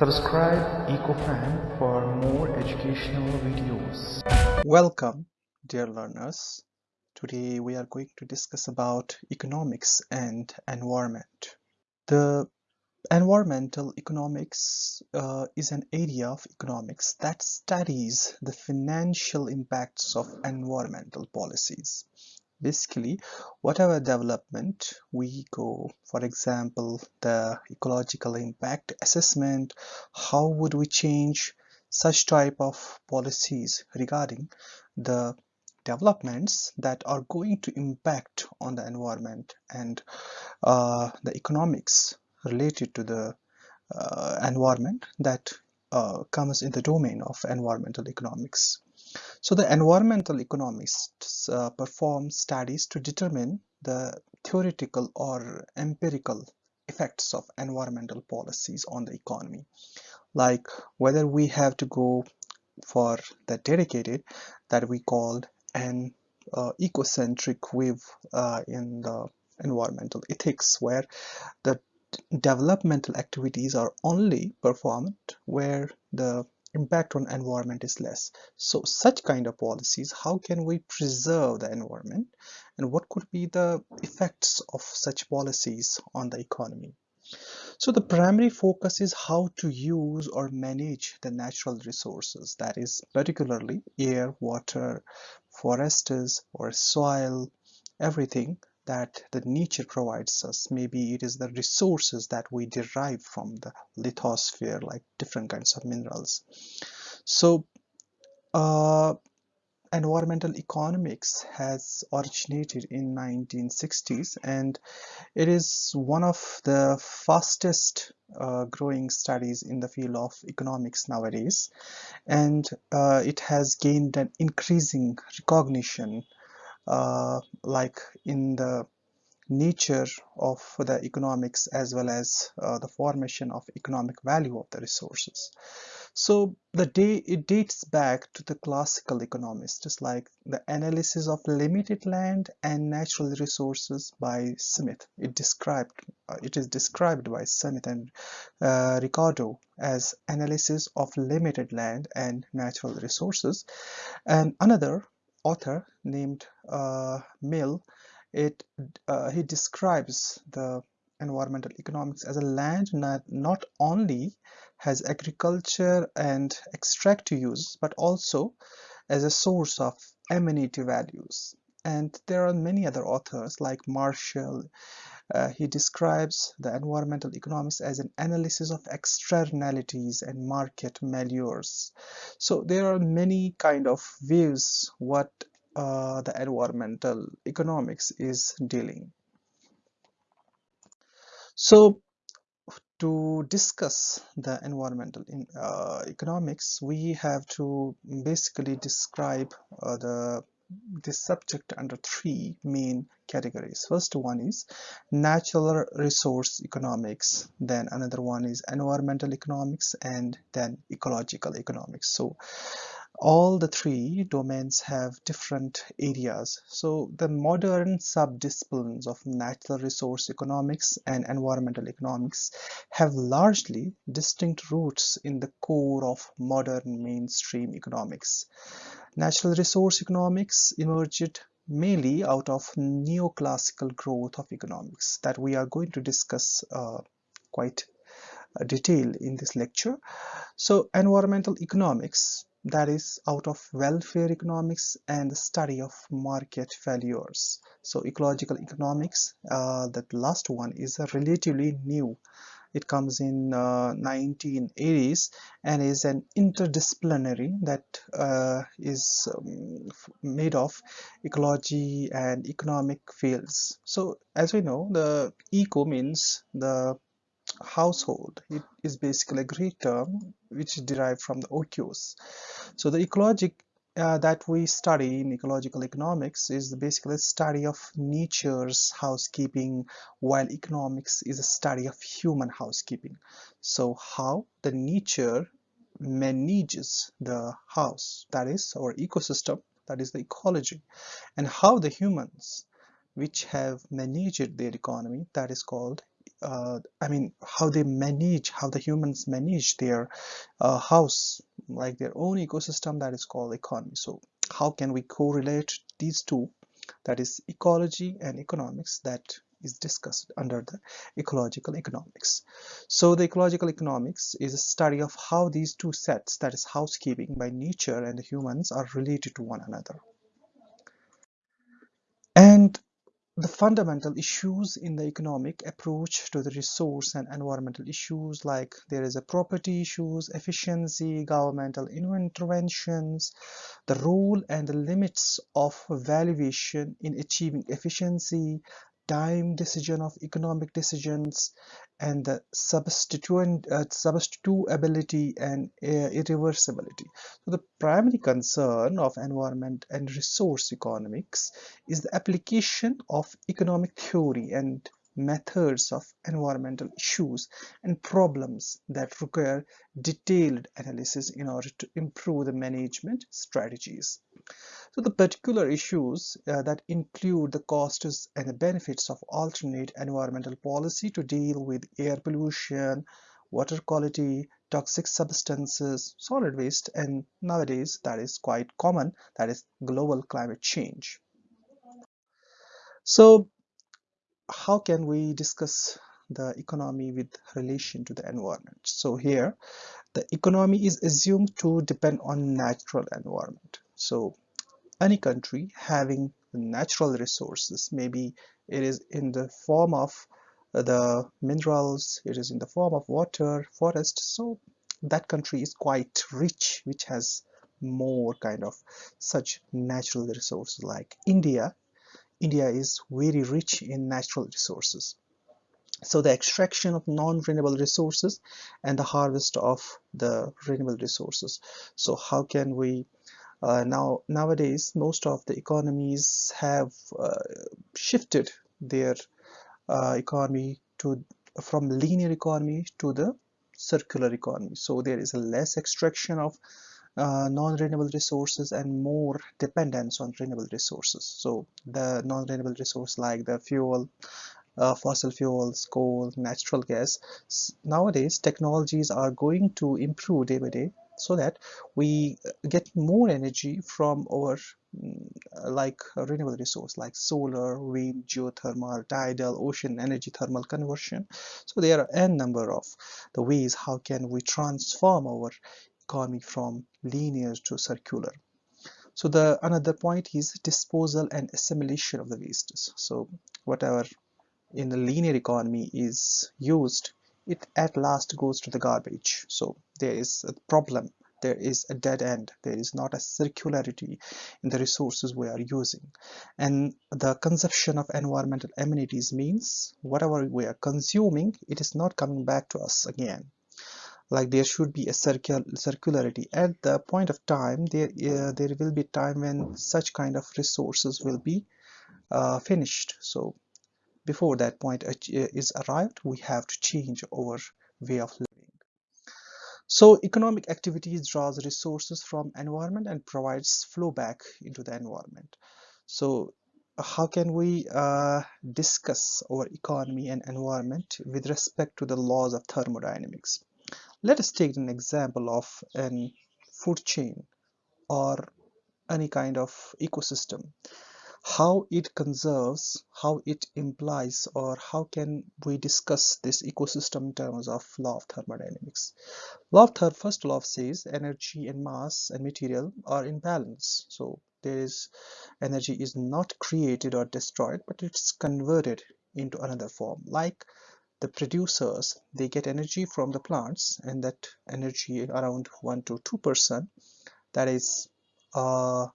Subscribe EcoFan for more educational videos. Welcome, dear learners. Today we are going to discuss about economics and environment. The environmental economics uh, is an area of economics that studies the financial impacts of environmental policies basically whatever development we go for example the ecological impact assessment how would we change such type of policies regarding the developments that are going to impact on the environment and uh, the economics related to the uh, environment that uh, comes in the domain of environmental economics so the environmental economists uh, perform studies to determine the theoretical or empirical effects of environmental policies on the economy. Like whether we have to go for the dedicated that we called an uh, ecocentric wave uh, in the environmental ethics where the developmental activities are only performed where the impact on environment is less. So such kind of policies how can we preserve the environment? And what could be the effects of such policies on the economy? So the primary focus is how to use or manage the natural resources that is particularly air water forests or soil everything that the nature provides us. Maybe it is the resources that we derive from the lithosphere like different kinds of minerals. So uh, environmental economics has originated in 1960s and it is one of the fastest uh, growing studies in the field of economics nowadays. And uh, it has gained an increasing recognition like in the nature of the economics as well as uh, the formation of economic value of the resources. So the day it dates back to the classical economists just like the analysis of limited land and natural resources by Smith. It described uh, it is described by Smith and uh, Ricardo as analysis of limited land and natural resources. And another author named uh, Mill, it uh, he describes the environmental economics as a land that not only has agriculture and extractive use but also as a source of amenity values and there are many other authors like Marshall uh, he describes the environmental economics as an analysis of externalities and market malures. So there are many kind of views what uh, the environmental economics is dealing. So to discuss the environmental in, uh, economics, we have to basically describe uh, the this subject under three main categories. First one is natural resource economics, then another one is environmental economics, and then ecological economics. So all the three domains have different areas. So the modern subdisciplines of natural resource economics and environmental economics have largely distinct roots in the core of modern mainstream economics. Natural resource economics emerged mainly out of neoclassical growth of economics that we are going to discuss uh, quite uh, detail in this lecture. So environmental economics that is out of welfare economics and the study of market failures. So ecological economics, uh, that last one is a relatively new it comes in uh, 1980s and is an interdisciplinary that uh, is um, made of ecology and economic fields. So as we know the eco means the household. It is basically a greek term which is derived from the oikos. So the ecologic uh, that we study in ecological economics is basically a study of nature's housekeeping while economics is a study of human housekeeping. So how the nature manages the house that is our ecosystem that is the ecology and how the humans which have managed their economy that is called uh, I mean how they manage how the humans manage their uh, house like their own ecosystem that is called economy so how can we correlate these two that is ecology and economics that is discussed under the ecological economics. So the ecological economics is a study of how these two sets, that is housekeeping by nature and the humans are related to one another. And the fundamental issues in the economic approach to the resource and environmental issues like there is a property issues, efficiency, governmental interventions, the role and the limits of valuation in achieving efficiency, time decision of economic decisions and the substituent uh, substitutability and uh, irreversibility. So the primary concern of environment and resource economics is the application of economic theory and methods of environmental issues and problems that require detailed analysis in order to improve the management strategies so the particular issues uh, that include the costs and the benefits of alternate environmental policy to deal with air pollution, water quality, toxic substances, solid waste, and nowadays that is quite common, that is global climate change. So how can we discuss the economy with relation to the environment? So here the economy is assumed to depend on natural environment. So any country having natural resources maybe it is in the form of uh, the minerals it is in the form of water forest so that country is quite rich which has more kind of such natural resources like India. India is very rich in natural resources. So the extraction of non-renewable resources and the harvest of the renewable resources. So how can we uh, now nowadays most of the economies have uh, shifted their uh, economy to from linear economy to the circular economy. So there is a less extraction of uh, non-renewable resources and more dependence on renewable resources. So the non-renewable resource like the fuel uh, fossil fuels coal natural gas nowadays technologies are going to improve day by day so that we get more energy from our mm, like renewable resource like solar wind geothermal tidal ocean energy thermal conversion. So there are n number of the ways how can we transform our economy from linear to circular. So the another point is disposal and assimilation of the wastes. So whatever in the linear economy is used it at last goes to the garbage. So there is a problem. There is a dead end. There is not a circularity in the resources we are using. And the consumption of environmental amenities means whatever we are consuming it is not coming back to us again. Like there should be a circul circularity. At the point of time there uh, there will be time when such kind of resources will be uh, finished. So before that point is arrived we have to change our way of living. So economic activities draws resources from environment and provides flow back into the environment. So how can we uh, discuss our economy and environment with respect to the laws of thermodynamics? Let us take an example of an food chain or any kind of ecosystem how it conserves, how it implies, or how can we discuss this ecosystem in terms of law of thermodynamics. Law of third first law says energy and mass and material are in balance. So there is energy is not created or destroyed, but it's converted into another form. Like the producers, they get energy from the plants, and that energy around one to two percent, that is uh,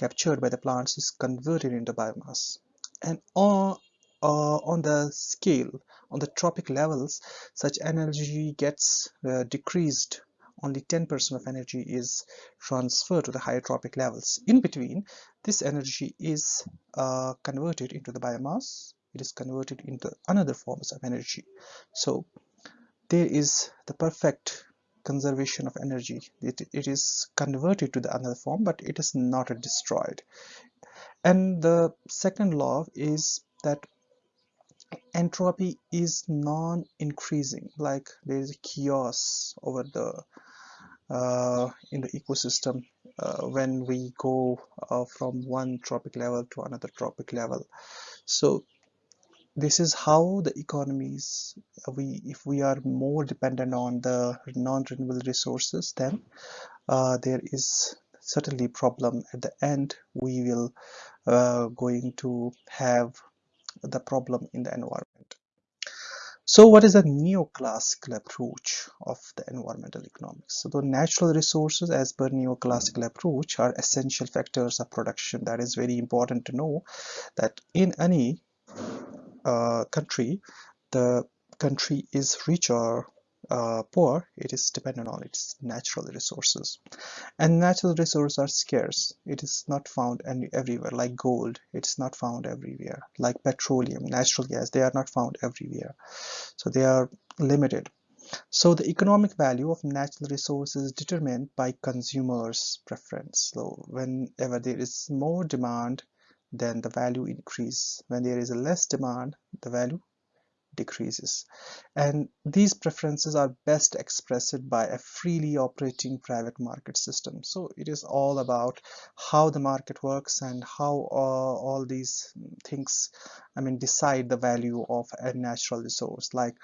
captured by the plants is converted into biomass. And on uh, on the scale on the trophic levels such energy gets uh, decreased. Only 10% of energy is transferred to the higher trophic levels. In between this energy is uh, converted into the biomass. It is converted into another forms of energy. So there is the perfect conservation of energy. It, it is converted to the another form but it is not destroyed. And the second law is that entropy is non-increasing like there is a chaos over the uh, in the ecosystem uh, when we go uh, from one trophic level to another trophic level. So this is how the economies uh, we if we are more dependent on the non-renewable resources then uh, there is certainly problem. At the end we will uh, going to have the problem in the environment. So what is the neoclassical approach of the environmental economics? So the natural resources as per neoclassical approach are essential factors of production. That is very important to know that in any uh, country the country is rich or uh, poor it is dependent on its natural resources. And natural resources are scarce. It is not found everywhere like gold it's not found everywhere like petroleum natural gas they are not found everywhere. So they are limited. So the economic value of natural resources is determined by consumers preference. So whenever there is more demand then the value increase. When there is a less demand the value decreases. And these preferences are best expressed by a freely operating private market system. So it is all about how the market works and how uh, all these things I mean decide the value of a natural resource. Like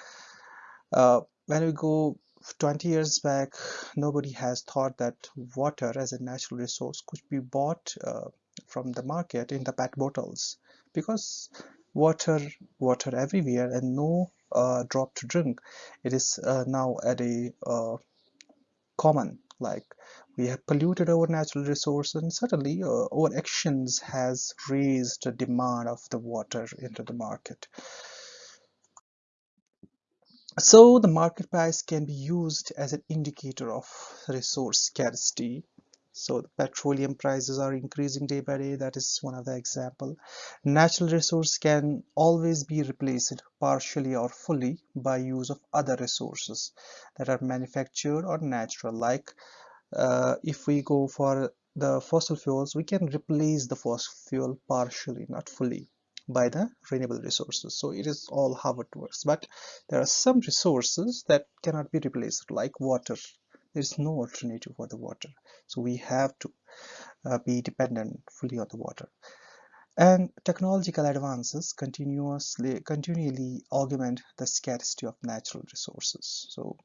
uh, when we go 20 years back nobody has thought that water as a natural resource could be bought uh, from the market in the pet bottles because water water everywhere and no uh, drop to drink. It is uh, now at a uh, common like we have polluted our natural resource and certainly uh, our actions has raised the demand of the water into the market. So the market price can be used as an indicator of resource scarcity so petroleum prices are increasing day by day. That is one of the example. Natural resource can always be replaced partially or fully by use of other resources that are manufactured or natural. Like uh, if we go for the fossil fuels we can replace the fossil fuel partially not fully by the renewable resources. So it is all how it works. But there are some resources that cannot be replaced like water there's no alternative for the water. So we have to uh, be dependent fully on the water. And technological advances continuously continually augment the scarcity of natural resources. So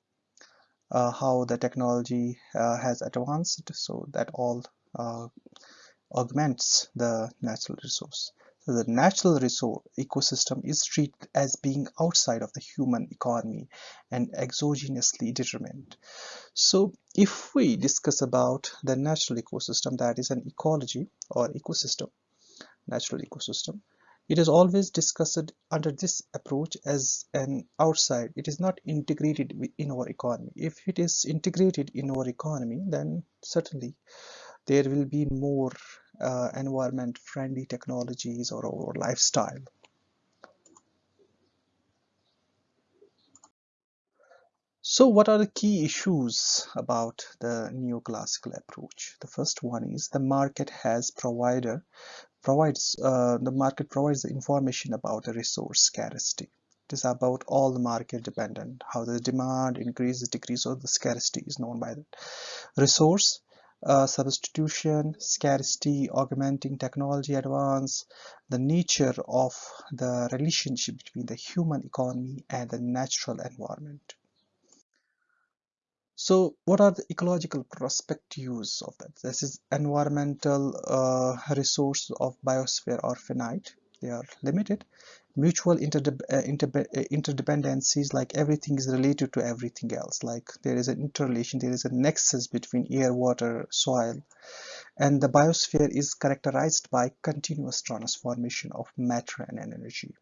uh, how the technology uh, has advanced so that all uh, augments the natural resource. so the natural resource ecosystem is treated as being outside of the human economy and exogenously determined. So if we discuss about the natural ecosystem that is an ecology or ecosystem, natural ecosystem, it is always discussed under this approach as an outside. It is not integrated in our economy. If it is integrated in our economy, then certainly there will be more uh, environment friendly technologies or our lifestyle. So what are the key issues about the neoclassical approach? The first one is the market has provider provides uh, the market provides the information about the resource scarcity. It is about all the market dependent, how the demand increases, decreases, or the scarcity is known by the resource uh, substitution, scarcity, augmenting technology advance, the nature of the relationship between the human economy and the natural environment. So what are the ecological perspectives of that? This is environmental uh, resource of biosphere are finite, they are limited mutual uh, uh, interdependencies like everything is related to everything else. Like there is an interrelation there is a nexus between air water soil. And the biosphere is characterized by continuous transformation of matter and energy.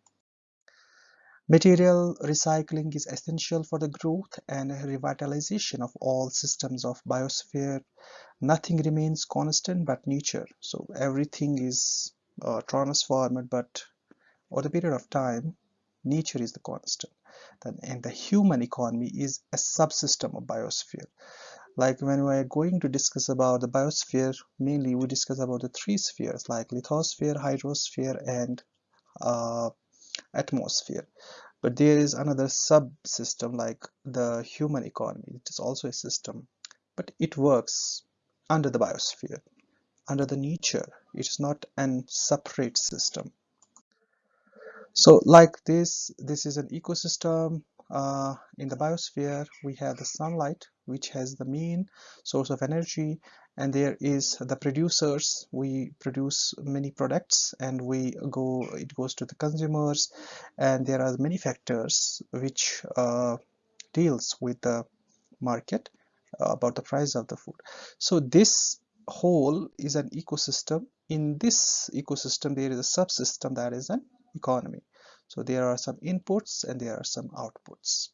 Material recycling is essential for the growth and revitalization of all systems of biosphere. Nothing remains constant but nature. So everything is uh, transformed but over the period of time nature is the constant. And the human economy is a subsystem of biosphere. Like when we are going to discuss about the biosphere mainly we discuss about the three spheres like lithosphere hydrosphere and uh, atmosphere. But there is another subsystem like the human economy. It is also a system but it works under the biosphere. Under the nature it is not an separate system so like this this is an ecosystem uh, in the biosphere. We have the sunlight which has the main source of energy and there is the producers. We produce many products and we go it goes to the consumers and there are many factors which uh, deals with the market uh, about the price of the food. So this whole is an ecosystem. In this ecosystem there is a subsystem that is an economy. So there are some inputs and there are some outputs